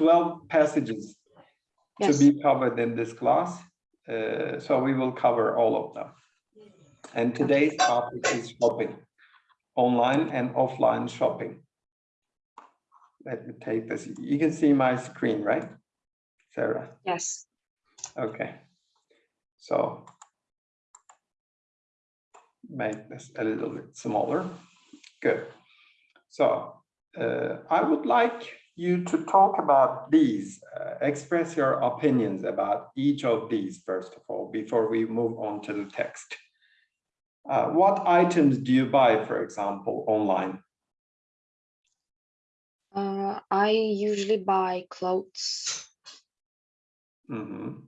12 passages Yes. to be covered in this class. Uh, so we will cover all of them. And today's topic is shopping, online and offline shopping. Let me take this. You can see my screen, right? Sarah? Yes. Okay. So make this a little bit smaller. Good. So uh, I would like you to talk about these, uh, express your opinions about each of these, first of all, before we move on to the text. Uh, what items do you buy, for example, online? Uh, I usually buy clothes. Mhm.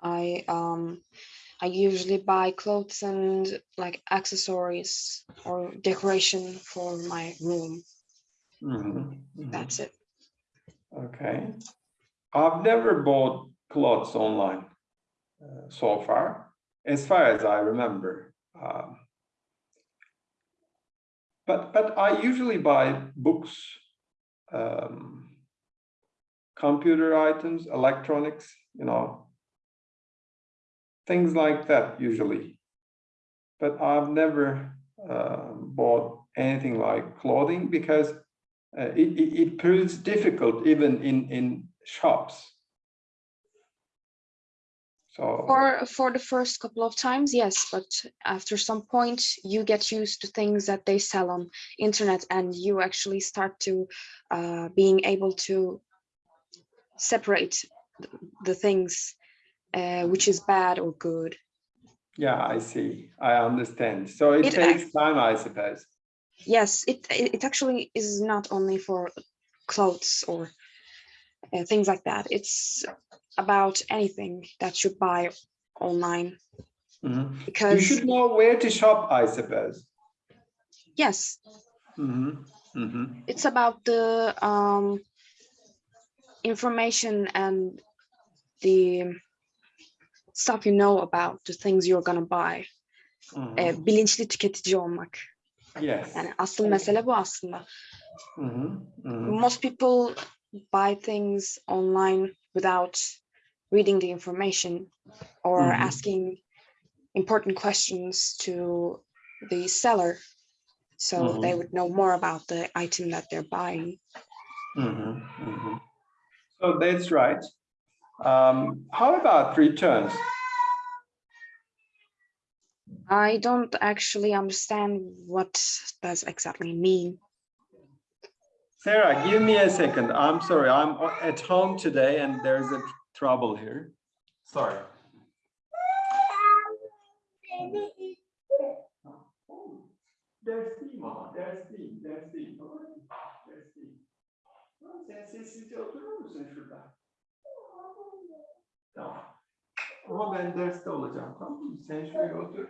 I um I usually buy clothes and like accessories or decoration for my room. Mhm. Mhm. That's it. Okay. I've never bought clothes online uh, so far, as far as I remember. Um, but but I usually buy books, um, computer items, electronics, you know, things like that usually. But I've never uh, bought anything like clothing because uh, it, it, it proves difficult even in, in shops. So, For for the first couple of times, yes, but after some point you get used to things that they sell on internet and you actually start to uh, being able to separate the things uh, which is bad or good. yeah, I see, I understand. So it It takes time, I suppose. Yes, it it actually is not only for clothes or uh, things like that. It's about anything that you buy online Mhm. You should know where to shop, I suppose. yes, Mhm, mhm, it's about the um, information and the stuff you know about the things you're gonna buy. mhm. E, bilinçli tüketici olmak. Yes. Yani asıl mesele bu aslında. Most people buy things online without reading the information or Mhm. asking important questions to the seller so they Mhm. would know more about the item that they're buying. mhm, mhm. So that's right. Um, how about returns? I don't actually understand what does exactly mean. Sarah, give me a second. I'm sorry, I'm at home today and there's a trouble here. Sorry. Ders değil ama, ders değil, ders değil. tamam mı? Ders değil. Tamam, Sen sessizce oturur musun şurada? Tamam. Ama ben derste olacağım, tamam mı? Sen şöyle otur.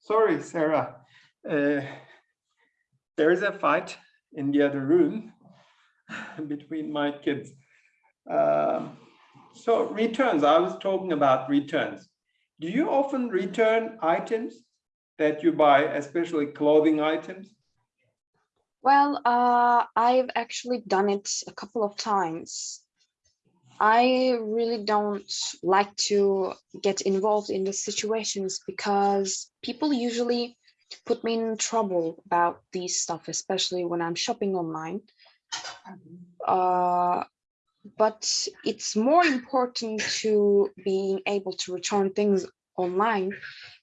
Sorry, Sarah. Uh, there is a fight in the other room between my kids. Um, so returns, I was talking about returns. Do you often return items that you buy, especially clothing items? Well, uh, I've actually done it a couple of times. I really don't like to get involved in the situations because people usually put me in trouble about these stuff, especially when I'm shopping online. Uh, but it's more important to being able to return things online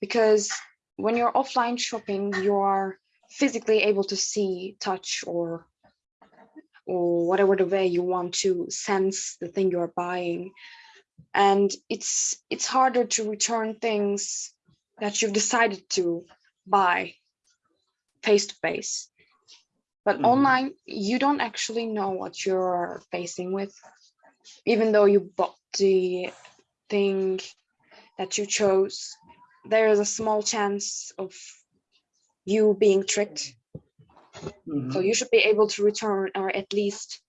because when you're offline shopping, you are physically able to see, touch, or or whatever the way you want to sense the thing you're buying. And it's it's harder to return things that you've decided to buy face to face. But Mhm. online, you don't actually know what you're facing with, even though you bought the thing that you chose. There is a small chance of you being tricked So Mhm. you should be able to return or at least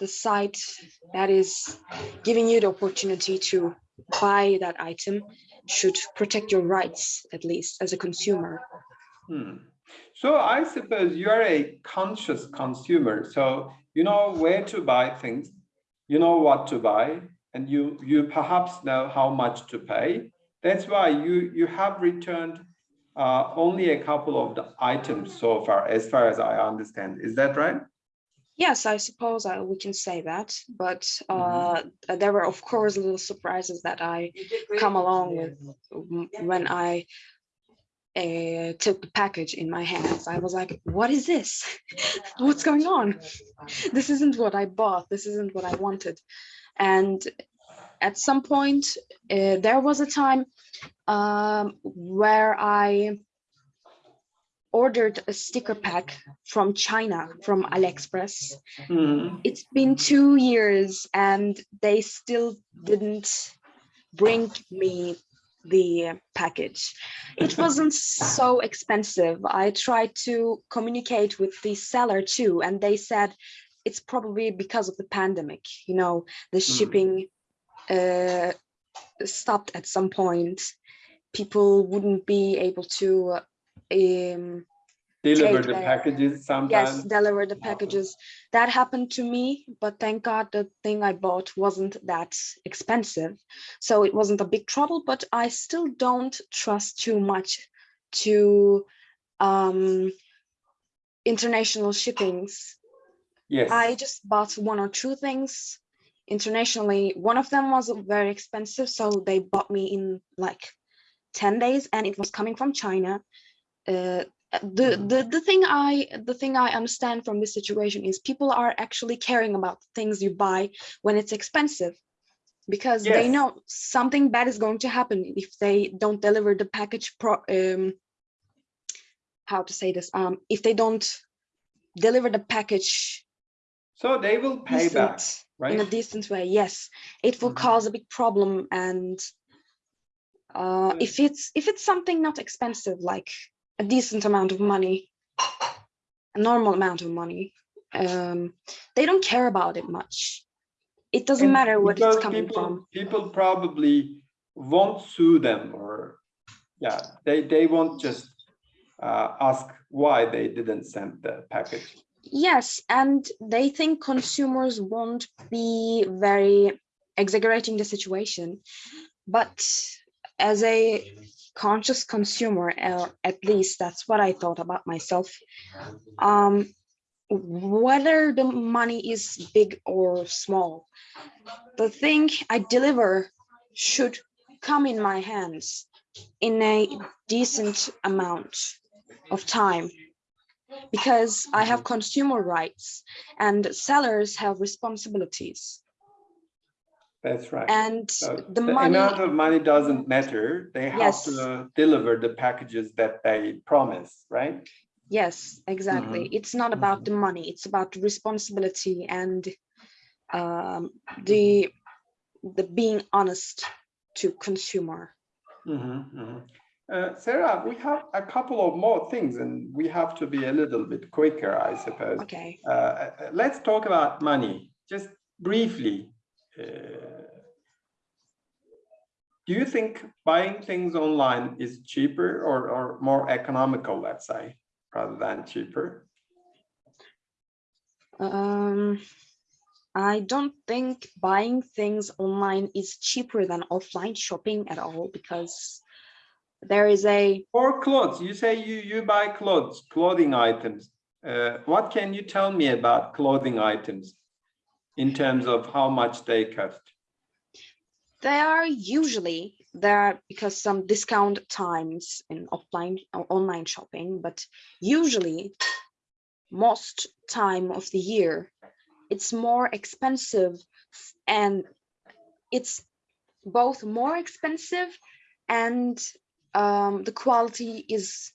the site that is giving you the opportunity to buy that item should protect your rights at least as a consumer. Hmm. So I suppose you are a conscious consumer, so you know where to buy things, you know what to buy, and you you perhaps know how much to pay. That's why you you have returned uh, only a couple of the items so far, as far as I understand. Is that right? Yes, I suppose I, we can say that, but uh, there were of course little surprises that I come along with when I uh, took the package in my hands. I was like, what is this? What's going on? This isn't what I bought. This isn't what I wanted. And at some point, uh, there was a time um, where I ordered a sticker pack from China, from AliExpress. Mhm. It's been two years and they still didn't bring me the package. It wasn't so expensive. I tried to communicate with the seller too, and they said it's probably because of the pandemic, you know, the shipping uh, stopped at some point. People wouldn't be able to um, Deliver the packages yes deliver the packages that happened to me but thank god the thing i bought wasn't that expensive so it wasn't a big trouble but i still don't trust too much to um international shippings Yes. i just bought one or two things internationally one of them was very expensive so they bought me in like 10 days and it was coming from china. Uh, the, Mhm. the the thing i the thing i understand from this situation is people are actually caring about things you buy when it's expensive because they know something bad is going to happen if they don't deliver the package pro um how to say this um if they don't deliver the package So they will pay back, decent, right? in a decent way yes it will Mhm. cause a big problem and uh Mm. if it's if it's something not expensive like a decent amount of money a normal amount of money um they don't care about it much it doesn't And matter what it's coming people, from People probably won't sue them or, yeah, they, they won't just uh, ask why they didn't send the package. Yes and they think consumers won't be very exaggerating the situation but as a conscious consumer uh, at least that's what i thought about myself um whether the money is big or small the thing i deliver should come in my hands in a decent amount of time because i have consumer rights and sellers have responsibilities That's right. and So the money amount of money doesn't matter. They have Yes. to deliver the packages that they promise, right? Yes, exactly. It's not about the money, it's about the responsibility and um, the the being honest to consumer. Mhm, mhm. Uh, Sarah, we have a couple of more things and we have to be a little bit quicker, I suppose. Okay. Uh, uh, let's talk about money, just briefly. Uh, Do you think buying things online is cheaper or, or more economical, let's say, rather than cheaper? Um, I don't think buying things online is cheaper than offline shopping at all because there is a Or clothes, you say you, you buy clothes, clothing items. Uh, what can you tell me about clothing items in terms of how much they cost? They are usually there because some discount times in offline or online shopping, but usually most time of the year, it's more expensive and it's both more expensive and um, the quality is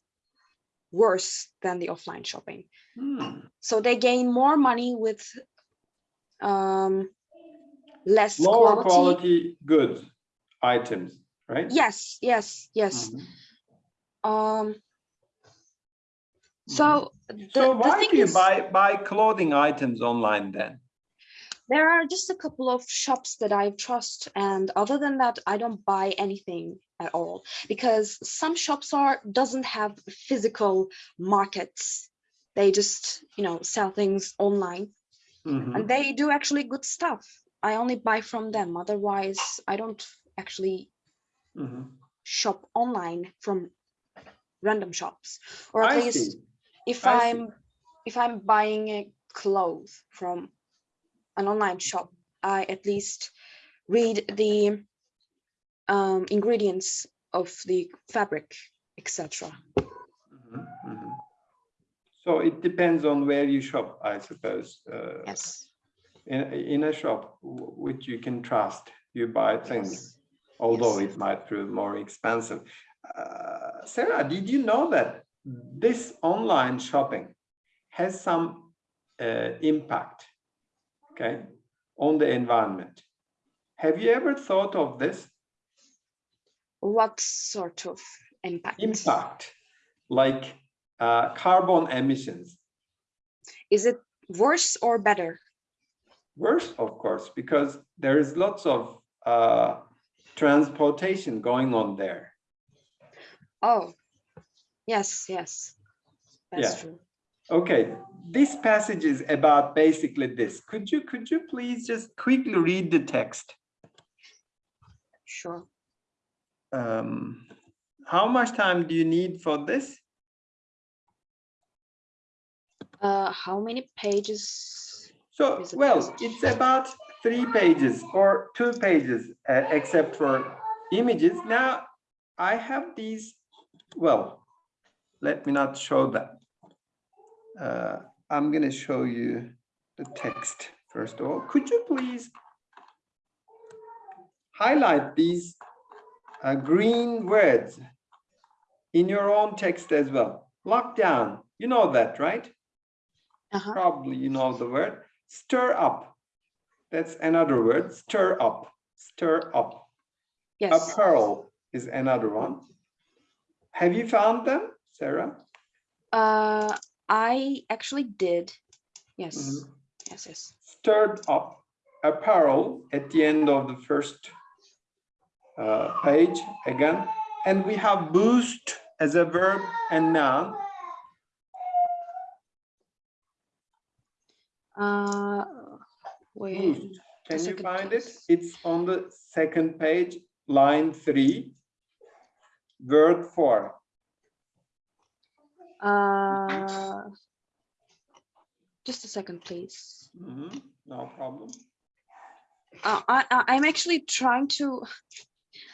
worse than the offline shopping. Hmm. So they gain more money with um, less Lower quality. quality goods, items, right? Yes, yes, yes. Mhm. Um. So the, Mm-hmm. So the why thing do you is, buy, buy clothing items online then? there are just a couple of shops that I trust, and other than that, I don't buy anything at all because some shops are doesn't have physical markets. They just, you know, sell things online Mhm. and they do actually good stuff. I only buy from them. Otherwise, I don't actually Mhm. shop online from random shops. Or at I least see. if I i'm if I'm buying a clothes from an online shop, I at least read the um, ingredients of the fabric, etc. Mhm, mhm. So it depends on where you shop, I suppose. Uh, Yes. In, in a shop which you can trust, you buy things, yes. although yes. it might prove more expensive. Uh, Sarah, did you know that this online shopping has some uh, impact, okay, on the environment? Have you ever thought of this What sort of impact? impact, like uh, carbon emissions? Is it worse or better? Worse, of course, because there is lots of uh, transportation going on there. Oh, yes, yes. That's Yeah. true. Okay, this passage is about basically this. Could you could you please just quickly read the text? Sure. Um, how much time do you need for this? Uh, how many pages? So, well, it's about three pages or two pages, uh, except for images. Now, I have these, well, let me not show that. Uh, I'm gonna show you the text first of all. Could you please highlight these uh, green words in your own text as well? Lockdown, you know that, right? Uh-huh. probably you know the word stir up that's another word stir up stir up Yes. apparel is another one have you found them sarah Uh, I actually did. Yes. Mhm. Yes, yes. stirred up apparel at the end of the first uh, page again and we have boost as a verb and noun Uh, wait. Can you find it it's on the second page line three word four Uh, just a second, please. Mhm, No problem. Uh, I, I'm actually trying to.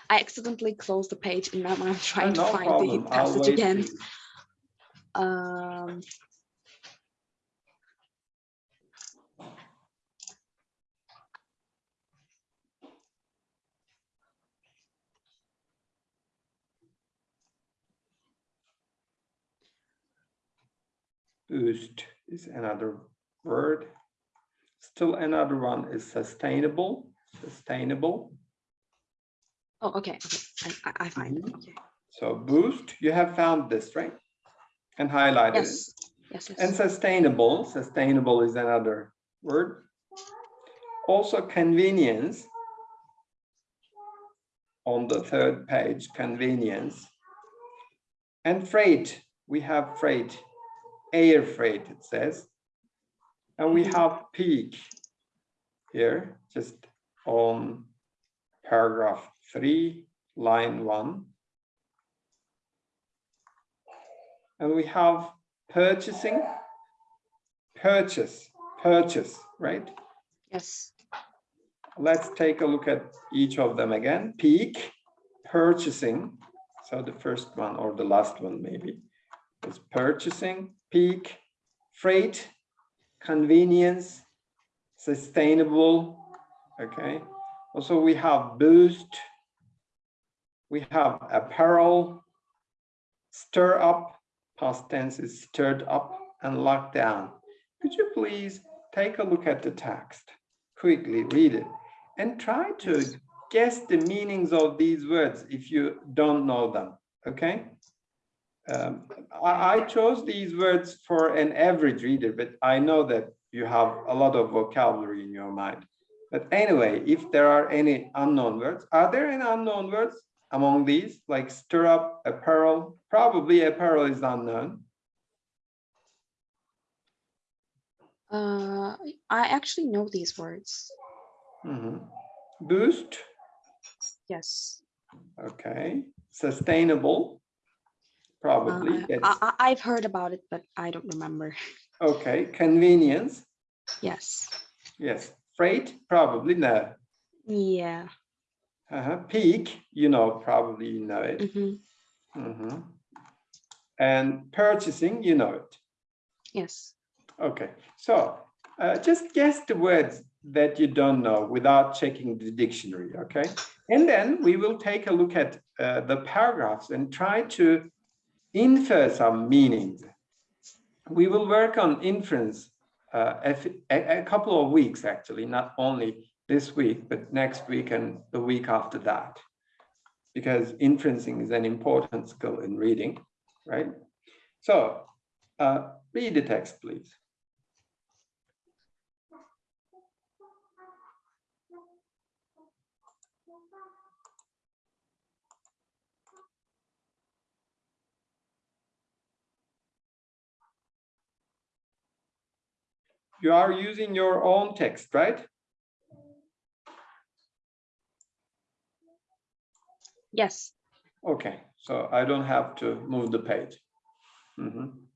I accidentally closed the page, and now I'm trying to find problem. the passage again. Um, Boost is another word. Still another one is sustainable, sustainable. Oh, okay. okay. I, I- I find it. Okay. So boost, you have found this, right? And highlighted it. Yes. Yes. Yes. And sustainable, sustainable is another word. Also convenience. On the third page, convenience. And freight, we have freight, air freight, it says. And we Mhm. have peak here, just on paragraph three, line one. And we have purchasing, purchase, purchase, right? yes. Let's take a look at each of them again. Peak, purchasing. So the first one or the last one maybe is purchasing, peak, freight, convenience, sustainable. Okay. Also, we have boost. We have apparel, stir up, past tense is stirred up and locked down. Could you please take a look at the text? Quickly read it and try to guess the meanings of these words if you don't know them, okay? Um, I, I chose these words for an average reader, but I know that you have a lot of vocabulary in your mind. But anyway, if there are any unknown words, are there any unknown words among these, like stir up, apparel? Probably apparel is unknown. Uh, I actually know these words. Mhm. Boost, Yes. okay. Sustainable, probably. Uh, I, I, I've heard about it, but I don't remember. Okay, convenience, Yes. yes. Freight, probably no. Yeah. Uh-huh. Peak, you know, probably you know it. mhm, Mhm. And purchasing, you know it. Yes. Okay, so uh, just guess the words that you don't know without checking the dictionary, okay? And then we will take a look at uh, the paragraphs and try to infer some meanings. We will work on inference uh, a- a couple of weeks, actually, not only this week, but next week and the week after that. Because inferencing is an important skill in reading, right? So uh, read the text, please. You are using your own text, right? Yes. Okay, so I don't have to move the page. Mhm.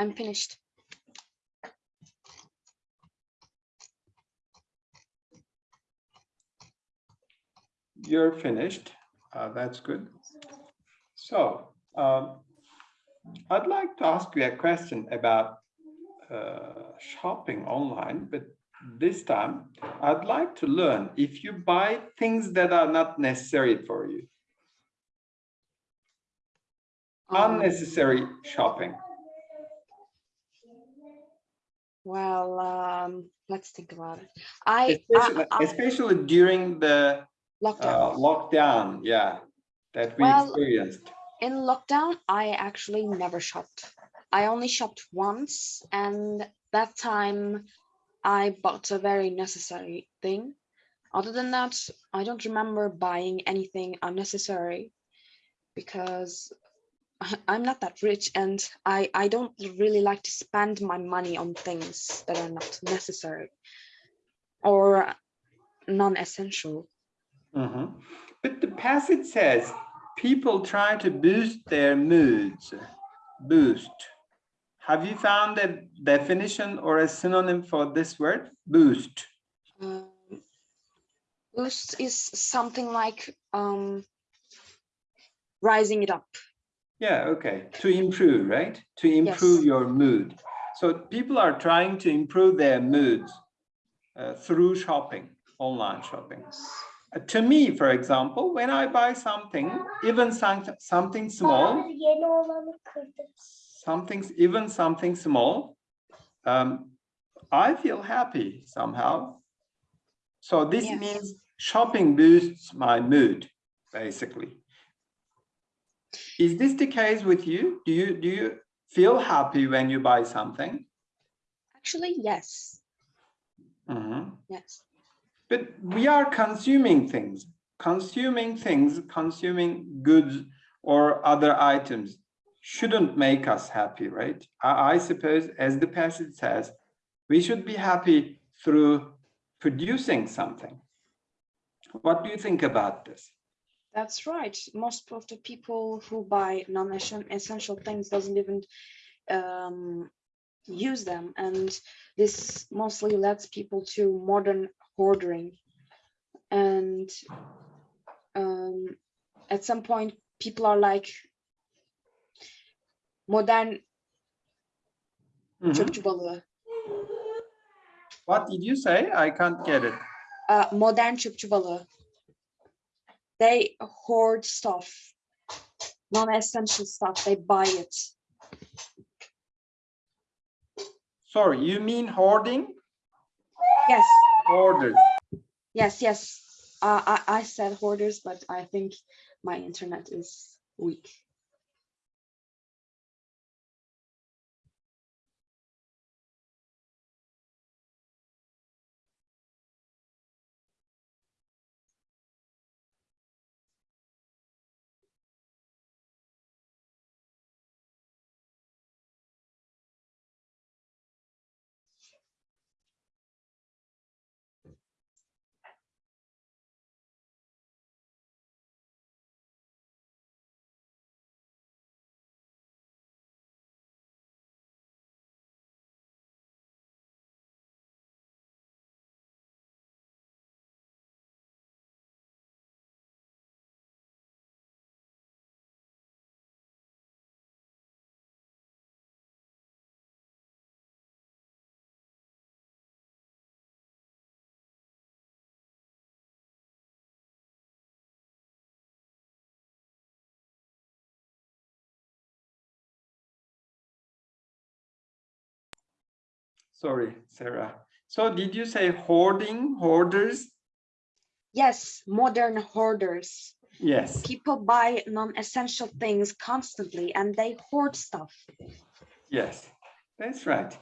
I'm finished. You're finished. Uh, that's good. So um, I'd like to ask you a question about uh, shopping online, but this time I'd like to learn if you buy things that are not necessary for you, Um, unnecessary shopping. Well, um, let's think about it. I, I, Especially, I especially during the lockdown. uh, lockdown, yeah, that we Well, experienced. In lockdown, I actually never shopped. I only shopped once, and that time I bought a very necessary thing. Other than that, I don't remember buying anything unnecessary because I'm not that rich and I, I don't really like to spend my money on things that are not necessary or non-essential. Mhm. But the passage says people try to boost their moods. Boost. Have you found a definition or a synonym for this word? Boost. Um, boost is something like um, rising it up. Yeah, okay. To improve, right? To improve Yes. your mood. So people are trying to improve their moods uh, through shopping, online shopping. Uh, to me, for example, when I buy something, even some, something small, Hayır, yeni olanı kırdım. something, even something small, um, I feel happy somehow. So this Yes. means shopping boosts my mood, basically. Is this the case with you? Do you do you feel happy when you buy something? Actually, yes, Mhm. yes. But we are consuming things, consuming things, consuming goods or other items shouldn't make us happy, right? I, I suppose, as the passage says, we should be happy through producing something. What do you think about this? That's right. Most of the people who buy non-essential things doesn't even um, use them, and this mostly leads people to modern hoarding. And um, at some point, people are like modern çöpçü balığı. What did you say? I can't get it. Uh, modern çöpçü balığı. They hoard stuff, non-essential stuff. They buy it. Sorry, you mean hoarding? Yes, Hoarders. yes, yes. Uh, I, I said hoarders, but I think my internet is weak. Sorry, Sarah. So did you say hoarding, hoarders? Yes, modern hoarders. Yes. People buy non-essential things constantly and they hoard stuff. Yes, that's right.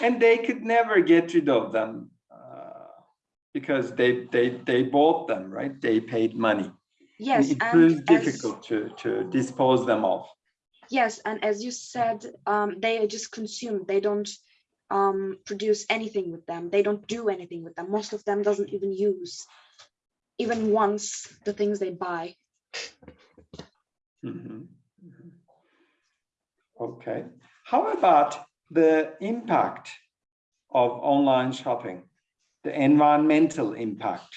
And they could never get rid of them uh, because they, they, they bought them, right? They paid money. Yes, It and proves as- difficult to, to dispose them of. Yes, and as you said, um, they just consume. They don't um, produce anything with them. They don't do anything with them. Most of them doesn't even use, even once, the things they buy. Mhm, mhm. Okay, how about the impact of online shopping, the environmental impact.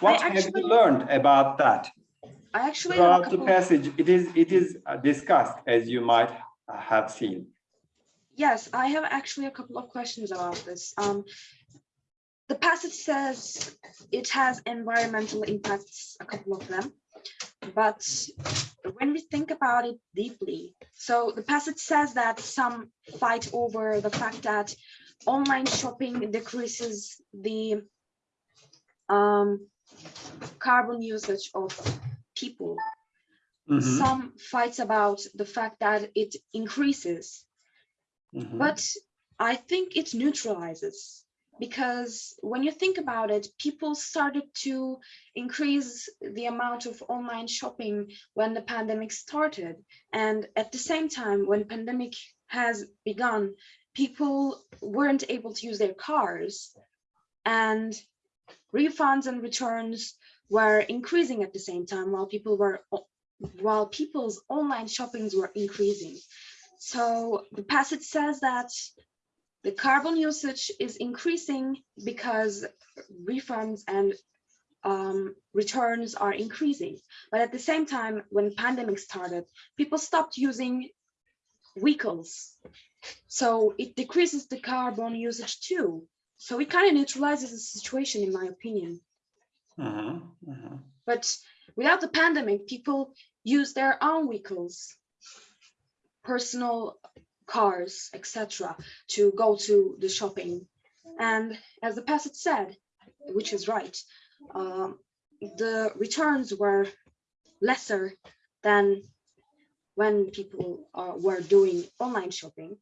What have actually- you learned about that? I actually Throughout the passage, it is, it is uh, discussed, as you might have seen. Yes, I have actually a couple of questions about this. Um, the passage says it has environmental impacts, a couple of them. But when we think about it deeply, so the passage says that some fight over the fact that online shopping decreases the um, carbon usage of people. Mhm, Some fights about the fact that it increases mhm. but I think it neutralizes because when you think about it, people started to increase the amount of online shopping when the pandemic started. And at the same time, when pandemic has begun, people weren't able to use their cars and refunds and returns were increasing at the same time while people were while people's online shoppings were increasing. So the passage says that the carbon usage is increasing because refunds and um, returns are increasing. But at the same time, when pandemic started, people stopped using vehicles. So it decreases the carbon usage too. So it kind of neutralizes the situation, in my opinion. Mhm, mhm. But without the pandemic, people use their own vehicles, personal cars, etc., to go to the shopping. And as the passage said, which is right, um, the returns were lesser than when people uh, were doing online shopping.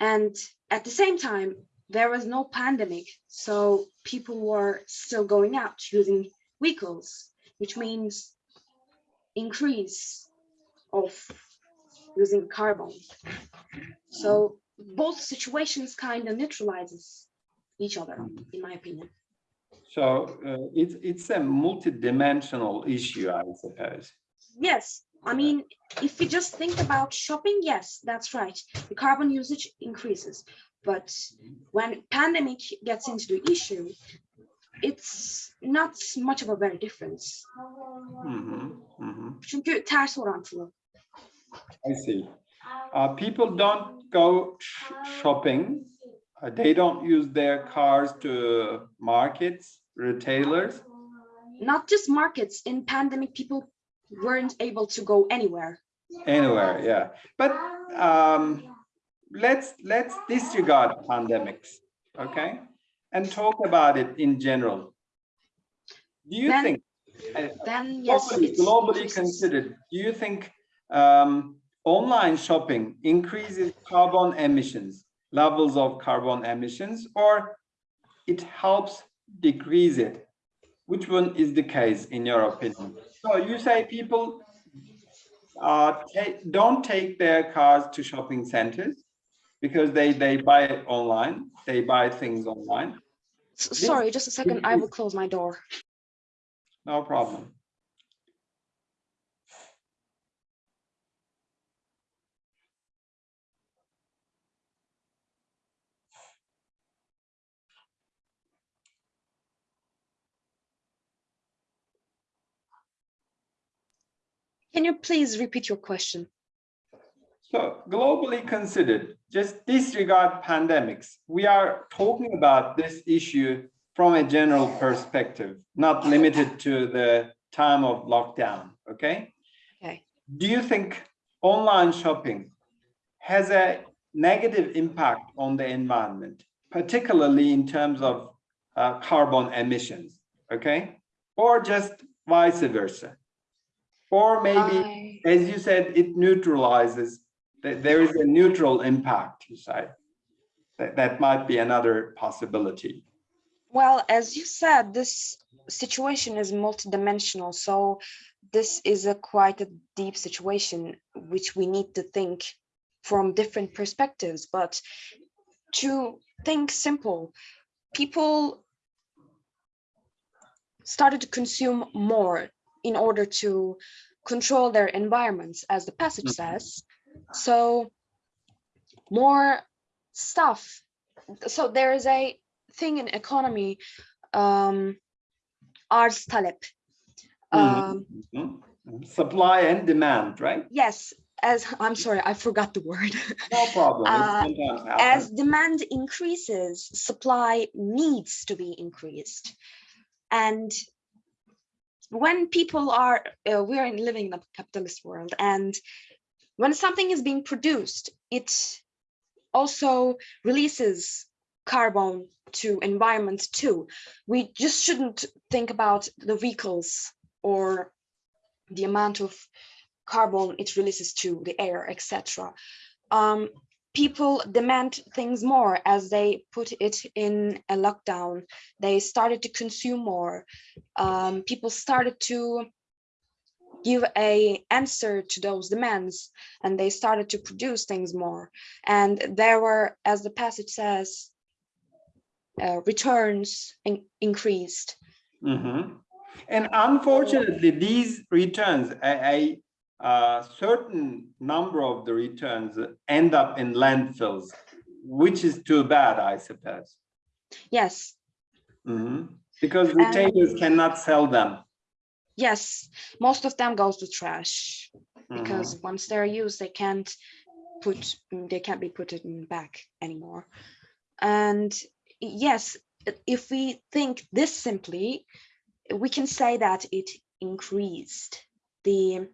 And at the same time, there was no pandemic, so people were still going out using vehicles, which means increase of using carbon. So both situations kind of neutralizes each other, in my opinion. So uh, it's, it's a multidimensional issue, I suppose. Yes, I mean, if we just think about shopping, yes, that's right. The carbon usage increases. But when pandemic gets into the issue, it's not much of a very difference. Mhm, mhm. Çünkü ters orantılı. I see. Uh, people don't go sh- shopping. Uh, they don't use their cars to markets, retailers. Not just markets, in pandemic, people weren't able to go anywhere. Anywhere, yeah. But um, let's let's disregard pandemics, okay, and talk about it in general. Do you Then, think uh, Then yes, globally, globally considered, do you think um, online shopping increases carbon emissions, levels of carbon emissions, or it helps decrease it? Which one is the case in your opinion? So you say people uh, don't take their cars to shopping centers because they, they buy it online, they buy things online. S- Sorry, just a second, I will close my door. No problem. Can you please repeat your question? So globally considered, just disregard pandemics. We are talking about this issue from a general perspective, not limited to the time of lockdown, okay? Okay. Do you think online shopping has a negative impact on the environment, particularly in terms of uh, carbon emissions, okay? Or just vice versa? Or maybe I- as you said, it neutralizes, there is a neutral impact, you say. That, that might be another possibility. Well, as you said, this situation is multidimensional, so this is a quite a deep situation which we need to think from different perspectives. But to think simple, people started to consume more in order to control their environments, as the passage Mhm. says. So more stuff. So there is a thing in economy, um, arz talep. Mhm. Um, Mhm. Supply and demand, right? yes, as I'm sorry, I forgot the word. No problem. Uh, as demand increases, supply needs to be increased. And when people are, uh, we are in- living in a capitalist world, and when something is being produced, it also releases carbon to environment too. We just shouldn't think about the vehicles or the amount of carbon it releases to the air, etc. Um, people demand things more as they put it in a lockdown. They started to consume more. Um, people started to give a answer to those demands and they started to produce things more. And there were, as the passage says, uh, returns in- increased. Mhm. And unfortunately, these returns, a, a, certain number of the returns end up in landfills, which is too bad, I suppose. Yes, Mhm. Because retailers cannot sell them. yes, most of them goes to trash. Mhm. because once they're used, they can't put, mm, they can't be put in back anymore. And yes, if we think this simply, we can say that it increased the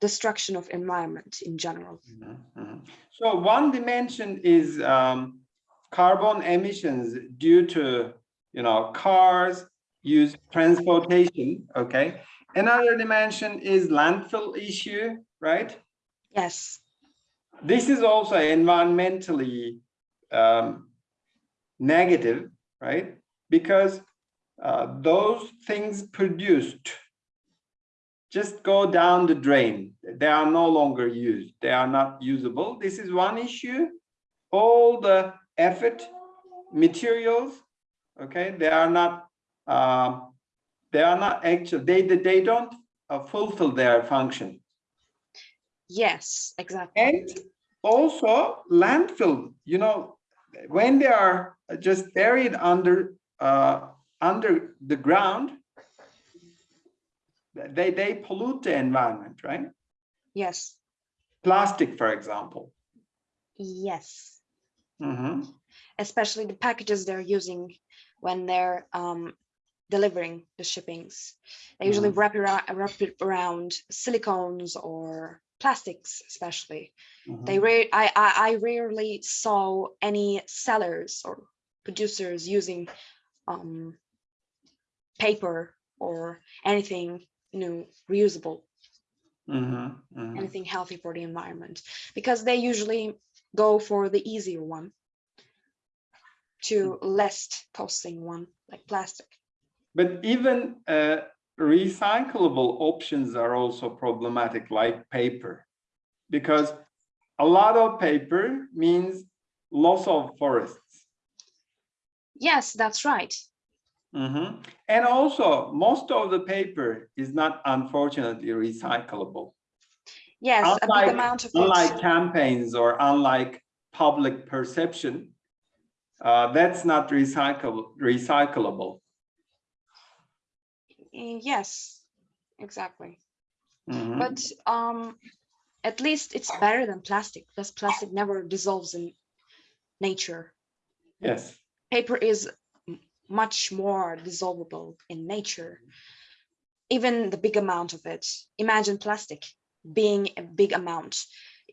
destruction of environment in general. Mhm, mhm. So one dimension is um, carbon emissions due to, you know, cars, use transportation, okay? Another dimension is landfill issue, right? Yes, This is also environmentally um, negative, right? Because uh, those things produced just go down the drain. They are no longer used. They are not usable. This is one issue. All the effort, materials, okay, they are not, um, they are not actual, they, they they don't uh, fulfill their function. yes, exactly. And also landfill, you know, when they are just buried under, uh, under the ground, they, they pollute the environment, right? Yes, Plastic, for example. yes. Mhm. Especially the packages they're using when they're um, delivering the shippings. They usually wrap, around, wrap it around silicones or plastics, especially. They Mhm. rare I, I I rarely saw any sellers or producers using um paper or anything you know reusable, Mhm, mhm. anything healthy for the environment because they usually go for the easier one to less costing one like plastic. But even uh, recyclable options are also problematic, like paper, because a lot of paper means loss of forests. Yes, that's right. Mhm. And also, most of the paper is not unfortunately recyclable. Yes, a Unlike- big amount of Unlike it. campaigns or unlike public perception, uh, that's not recyclable. recyclable. Mm, Yes, exactly. Mhm. But um, at least it's better than plastic because plastic never dissolves in nature. Yes. Paper is m- much more dissolvable in nature. Even the big amount of it. Imagine plastic being a big amount.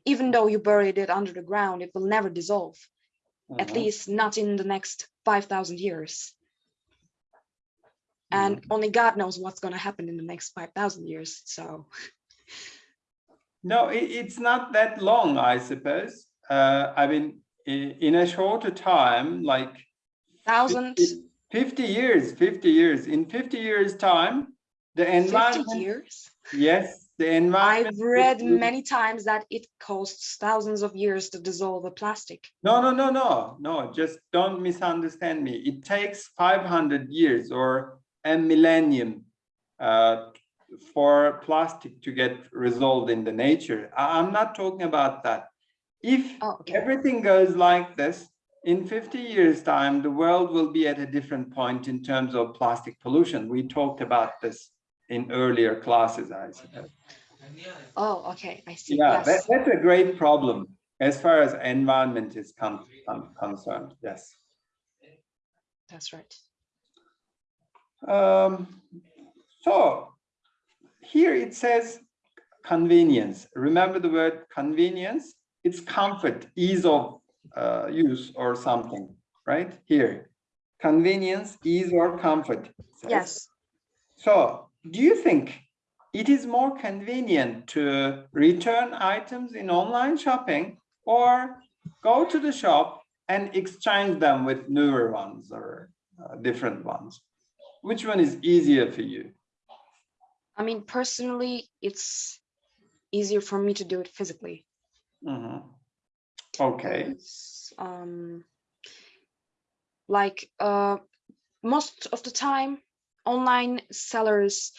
Even though you buried it under the ground, it will never dissolve, at Mhm. least not in the next 5,000 years. And only God knows what's going to happen in the next 5,000 years. So, No, it, it's not that long, I suppose. Uh, I mean, in a shorter time, like thousand, 50 50 years, 50 years, in 50 years time, the environment. 50 environment, years. yes, the environment. I've read many times that it costs thousands of years to dissolve a plastic. No, no, no, no, no, just don't misunderstand me. It takes 500 years or a millennium uh, for plastic to get resolved in the nature. I'm not talking about that. If Oh, okay. everything goes like this, in 50 years time, the world will be at a different point in terms of plastic pollution. We talked about this in earlier classes, I suppose. Oh, okay. I see. Yeah, that, that's a great problem as far as environment is con- con- concerned. Yes. That's right. Um, so here it says convenience. Remember the word convenience? It's comfort, ease of uh, use or something, right? Here, convenience, ease or comfort. Yes. So do you think it is more convenient to return items in online shopping or go to the shop and exchange them with newer ones or uh, different ones? Which one is easier for you? I mean, personally, it's easier for me to do it physically. Mhm. Okay, Um, like uh, most of the time, online sellers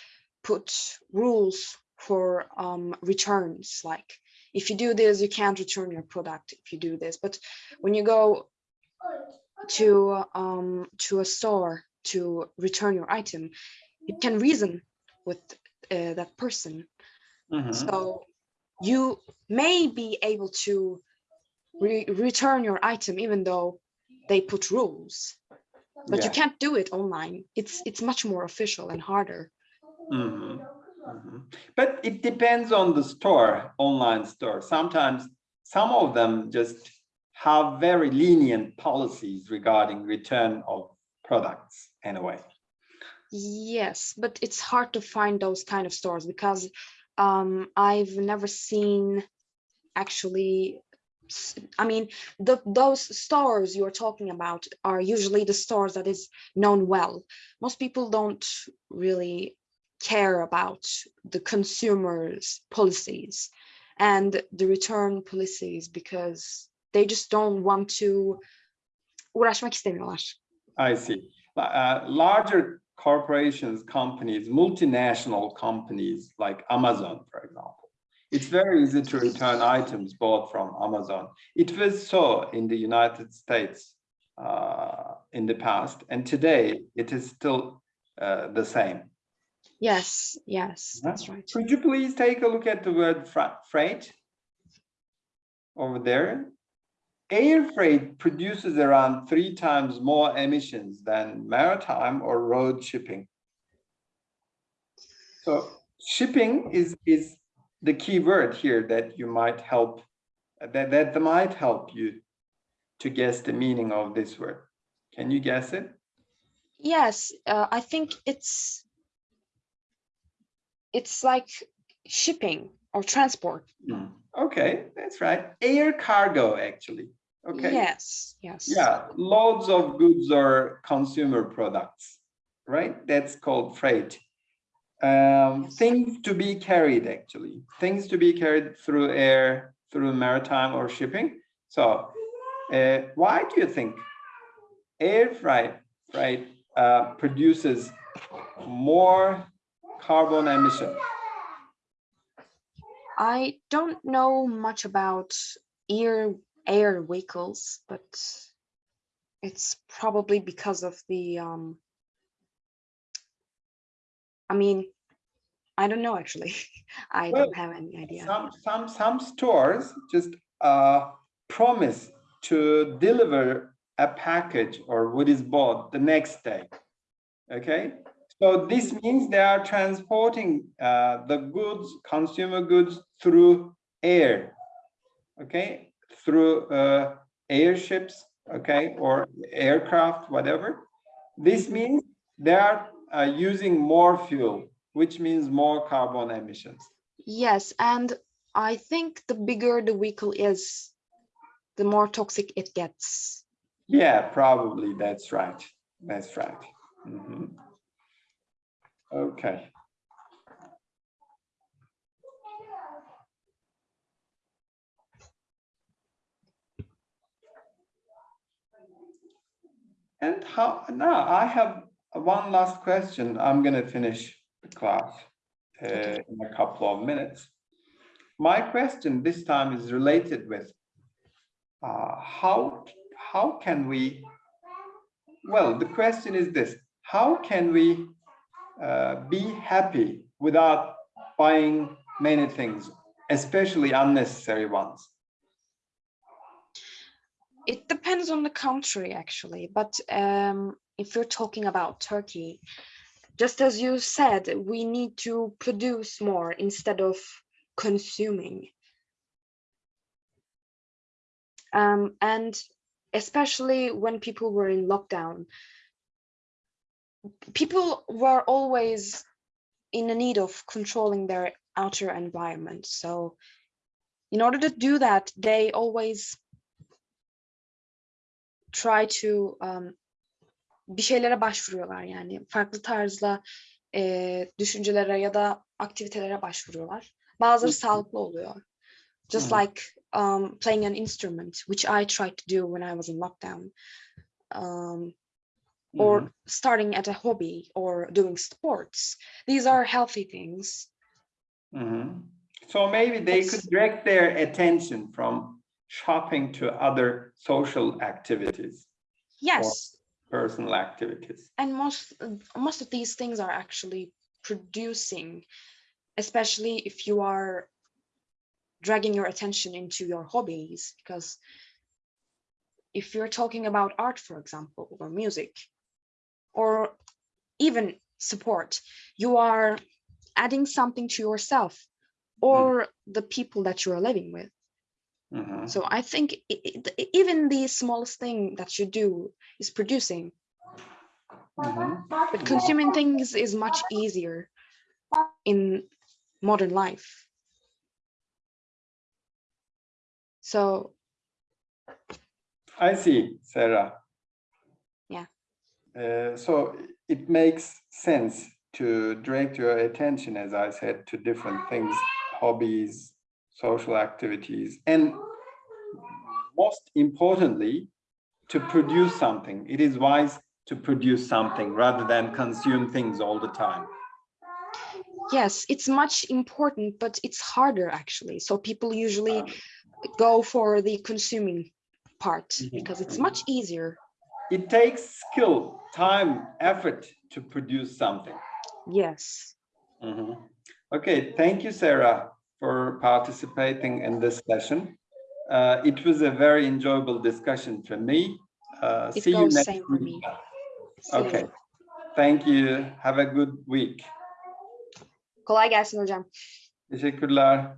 put rules for um, returns. Like if you do this, you can't return your product if you do this. But when you go to um, to a store to return your item, you can reason with uh, that person. Mhm. So you may be able to re- return your item even though they put rules, but you can't do it online. It's it's much more official and harder. Mhm. Mhm. But it depends on the store, online store. Sometimes some of them just have very lenient policies regarding return of products anyway. Yes, but it's hard to find those kind of stores because um, I've never seen actually. I mean, the those stores you're talking about are usually the stores that is known well. Most people don't really care about the consumers' policies and the return policies because they just don't want to uğraşmak istemiyorlar. I see. Uh, larger corporations, companies, multinational companies like Amazon, for example. It's very easy to return items bought from Amazon. It was so in the United States uh, in the past, and today it is still uh, the same. Yes, yes, Yeah. that's right. Could you please take a look at the word freight over there? Air freight produces around three times more emissions than maritime or road shipping. So shipping is, is the key word here that you might help, that, that might help you to guess the meaning of this word. Can you guess it? Yes, uh, I think it's it's like shipping or transport. Hmm, Okay, that's right. Air cargo, actually. Okay. Yes, yes. Yeah, loads of goods or consumer products, right? That's called freight. Um, things to be carried, actually, things to be carried through air, through maritime or shipping. So, uh, why do you think air freight, freight uh, produces more carbon emission? I don't know much about air air vehicles, but it's probably because of the um I mean, I don't know actually. I Well, don't have any idea. Some, some, some stores just uh, promise to deliver a package or what is bought the next day. Okay, so this means they are transporting uh, the goods, consumer goods through air. Okay, through uh, airships, okay, or aircraft, whatever. This means they are uh, using more fuel, which means more carbon emissions. Yes, and I think the bigger the vehicle is, the more toxic it gets. Yeah, probably. That's right. That's right. Mhm. Okay. And how, now I have one last question. I'm gonna finish the class uh, in a couple of minutes. My question this time is related with uh, how how can we? Well, the question is this: How can we uh, be happy without buying many things, especially unnecessary ones? It depends on the country, actually. But um, if you're talking about Turkey, just as you said, we need to produce more instead of consuming. Um, and especially when people were in lockdown, people were always in a need of controlling their outer environment. So in order to do that, they always try to um, bir şeylere başvuruyorlar yani farklı tarzla e, düşüncelere ya da aktivitelere başvuruyorlar. Bazıları sağlıklı oluyor. Just hı. like um, playing an instrument, which I tried to do when I was in lockdown. Um, or Mhm. starting at a hobby or doing sports. These are healthy things. Mhm. So maybe they It's- could direct their attention from shopping to other social activities, Yes, personal activities. and most most of these things are actually producing, especially if you are dragging your attention into your hobbies. Because if you're talking about art, for example, or music, or even support, you are adding something to yourself or hmm. the people that you are living with. Mhm. So I think i- i- even the smallest thing that you do is producing, Mhm. but consuming things is much easier in modern life. So I see, Sarah. Yeah. Uh, so it makes sense to direct your attention, as I said, to different things, hobbies, social activities, and most importantly, to produce something. It is wise to produce something rather than consume things all the time. yes, it's much important, but it's harder actually. So people usually go for the consuming part Mhm, because it's much easier. It takes skill, time, effort to produce something. Yes. Mhm. Okay, thank you, Sarah, for participating in this session. Uh, it was a very enjoyable discussion for me. Uh, It see you next same for week. me. See Okay, you. thank you. Have a good week. Kolay gelsin hocam. Teşekkürler.